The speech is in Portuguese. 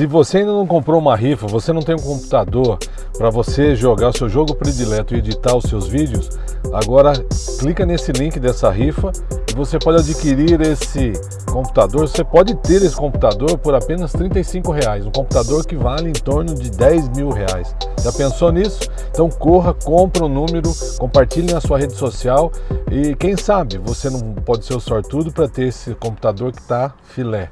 Se você ainda não comprou uma rifa, você não tem um computador para você jogar o seu jogo predileto e editar os seus vídeos, agora clica nesse link dessa rifa e você pode adquirir esse computador. Você pode ter esse computador por apenas 35 reais, um computador que vale em torno de 10 mil reais. Já pensou nisso? Então corra, compra o um número, compartilhe na sua rede social e quem sabe você não pode ser o sortudo para ter esse computador que está filé.